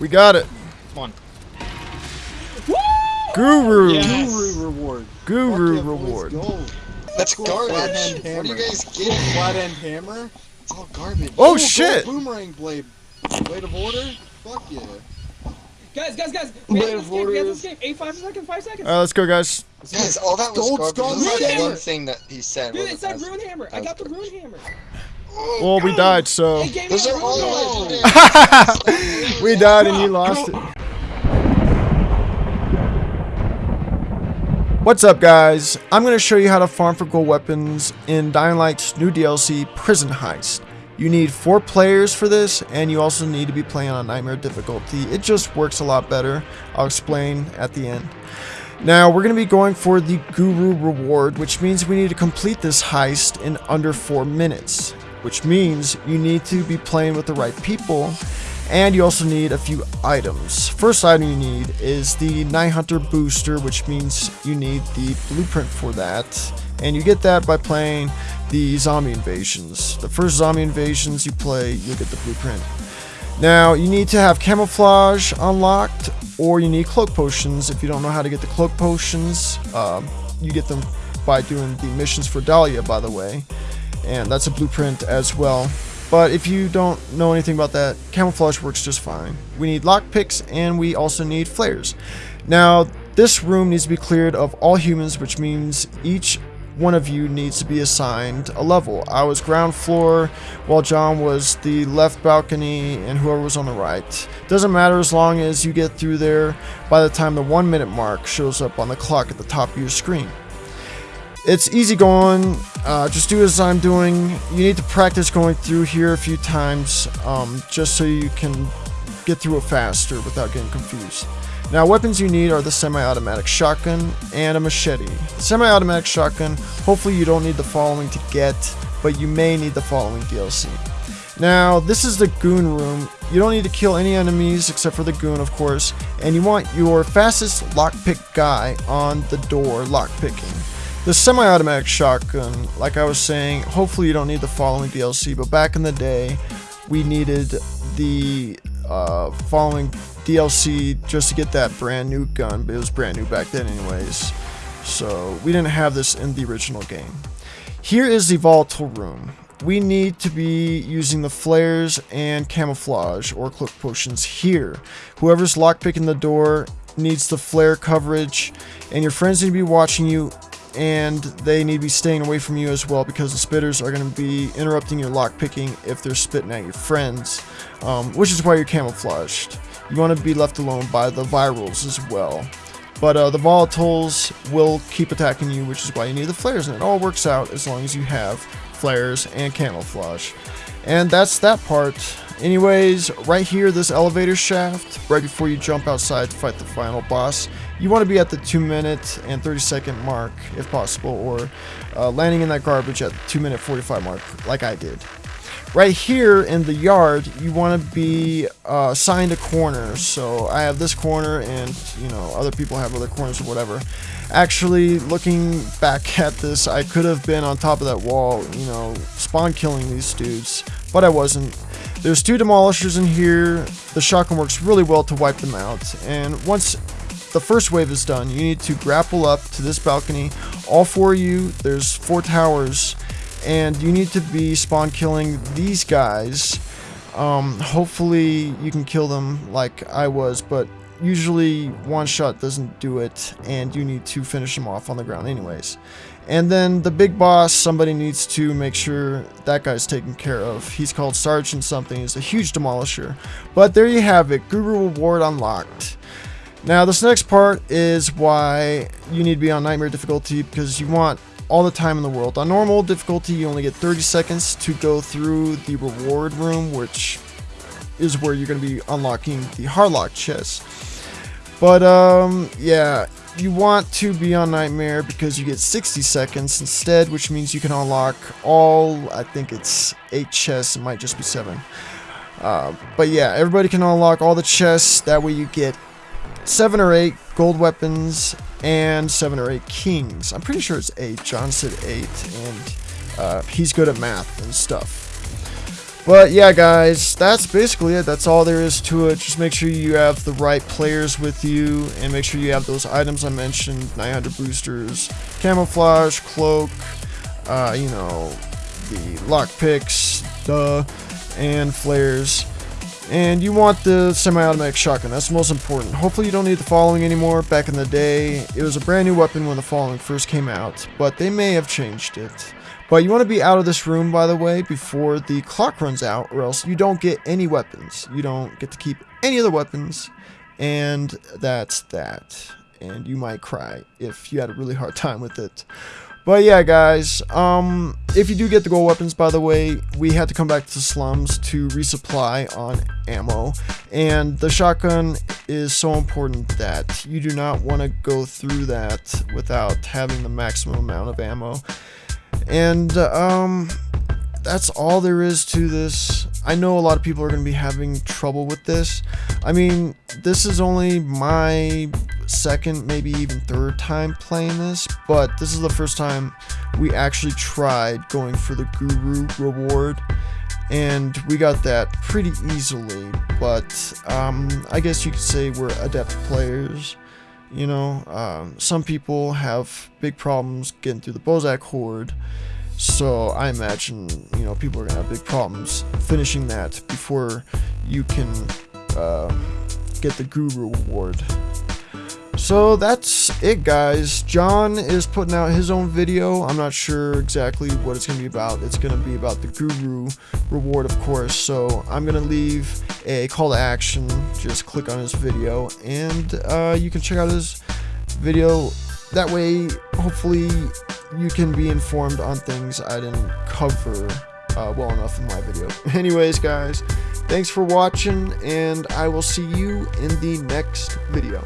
We got it. Come on. Guru. Yes. Guru reward. Guru Fuck yeah, boys, reward. go. That's Cool. garbage. Flathead What are hammer. you guys getting? Flat end hammer. It's all garbage. Oh, gold shit. Boomerang blade. Blade of order. Fuck yeah. Guys, guys, guys! Wait, We have this game, we have this game. Eight, five seconds, five seconds. All right, let's go, guys. Guys, all that was Gold garbage. skull This one thing that he said. Dude, was it said Rune Hammer. I got the was Rune Hammer. Well, we died, so It gave me Those a are Rune all Hammer. legendary. we died and you lost it. What's up, guys? I'm going to show you how to farm for gold weapons in Dying Light's new DLC, Prison Heist. You need four players for this, and you also need to be playing on Nightmare difficulty. It just works a lot better. I'll explain at the end. Now, we're going to be going for the Guru reward, which means we need to complete this heist in under 4 minutes. Which means you need to be playing with the right people, and you also need a few items. First item you need is the Night Hunter booster, which means you need the blueprint for that. And you get that by playing the zombie invasions. The first zombie invasions you play, you'll get the blueprint. Now, you need to have camouflage unlocked, or you need cloak potions. If you don't know how to get the cloak potions, um, you get them by doing the missions for Dahlia, by the way. And that's a blueprint as well. But if you don't know anything about that, camouflage works just fine. We need lockpicks, and we also need flares. Now, this room needs to be cleared of all humans, which means each one of you needs to be assigned a level. I was ground floor, while John was the left balcony, and whoever was on the right. Doesn't matter as long as you get through there by the time the one minute mark shows up on the clock at the top of your screen. It's easy going, uh, just do as I'm doing. You need to practice going through here a few times um, just so you can get through it faster without getting confused. Now, weapons you need are the semi-automatic shotgun and a machete. Semi-automatic shotgun, hopefully you don't need the following to get, but you may need the following DLC. Now, this is the goon room. You don't need to kill any enemies except for the goon, of course, and you want your fastest lockpick guy on the door lockpicking. The semi-automatic shotgun, like I was saying, hopefully you don't need the following DLC, but back in the day, we needed the uh, following DLC just to get that brand new gun, but it was brand new back then anyways. So we didn't have this in the original game. Here is the volatile room. We need to be using the flares and camouflage or cloak potions here. Whoever's lockpicking the door needs the flare coverage, and your friends need to be watching you and they need to be staying away from you as well because the spitters are going to be interrupting your lockpicking if they're spitting at your friends, um, which is why you're camouflaged. You want to be left alone by the virals as well. But uh, the volatiles will keep attacking you, which is why you need the flares, and it all works out as long as you have flares and camouflage. And that's that part. Anyways, right here, this elevator shaft, right before you jump outside to fight the final boss, you want to be at the 2 minute and 30 second mark if possible, or uh, landing in that garbage at 2 minute 45 mark, like I did. Right here in the yard, you want to be uh, assigned a corner. So I have this corner, and you know other people have other corners or whatever. Actually, looking back at this, I could have been on top of that wall, you know, spawn killing these dudes, but I wasn't. There's two demolishers in here. The shotgun works really well to wipe them out. And once the first wave is done, you need to grapple up to this balcony. All four of you, there's four towers, and you need to be spawn killing these guys. Um, hopefully you can kill them like I was, but usually one shot doesn't do it, and you need to finish them off on the ground anyways. And then the big boss, somebody needs to make sure that guy's taken care of. He's called Sergeant something. He's a huge demolisher. But there you have it. Guru Reward unlocked. Now, this next part is why you need to be on Nightmare difficulty because you want all the time in the world. On normal difficulty, you only get 30 seconds to go through the reward room, which is where you're going to be unlocking the Harlock chest. But, um, yeah, you want to be on Nightmare because you get 60 seconds instead, which means you can unlock all, I think it's 8 chests, it might just be 7. Uh, but yeah, everybody can unlock all the chests, that way you get 7 or 8 gold weapons and 7 or 8 kings. I'm pretty sure it's 8, John said 8, and uh, he's good at math and stuff. But yeah, guys, that's basically it. That's all there is to it. Just make sure you have the right players with you, and make sure you have those items I mentioned: Night Hunter boosters, camouflage, cloak, uh, you know, the lockpicks, duh, and flares. And you want the semi-automatic shotgun. That's the most important. Hopefully you don't need the following anymore. Back in the day, it was a brand new weapon when the following first came out, but they may have changed it. But you want to be out of this room, by the way, before the clock runs out, or else you don't get any weapons. You don't get to keep any of the weapons, and that's that. And you might cry if you had a really hard time with it. But yeah, guys, um, if you do get the gold weapons, by the way, we had to come back to the slums to resupply on ammo. And the shotgun is so important that you do not want to go through that without having the maximum amount of ammo. And, um, that's all there is to this. I know a lot of people are going to be having trouble with this. I mean, this is only my second, maybe even third time playing this, but this is the first time we actually tried going for the Guru reward, and we got that pretty easily, but um, I guess you could say we're adept players. You know, um, some people have big problems getting through the Bozak Horde, so I imagine, you know, people are going to have big problems finishing that before you can uh, get the Guru Award. So that's it, guys. John is putting out his own video. I'm not sure exactly what it's going to be about. It's going to be about the Guru reward, of course. So I'm going to leave a call to action. Just click on his video, and uh, you can check out his video. That way, hopefully, you can be informed on things I didn't cover uh, well enough in my video. Anyways, guys, thanks for watching, and I will see you in the next video.